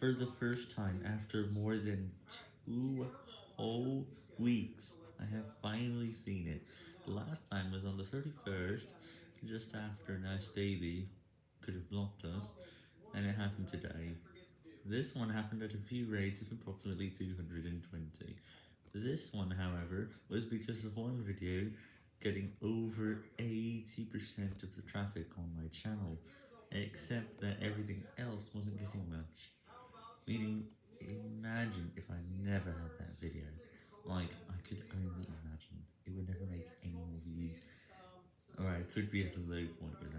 For the first time after more than two whole weeks, I have finally seen it. Last time was on the 31st, just after Nas Daily could have blocked us, and it happened today. This one happened at a view rate of approximately 220. This one, however, was because of one video getting over 80% of the traffic on my channel, except that everything else. Meaning, imagine if I never had that video. Like, I could only imagine. It would never make any more views. Or I could be at a low point it.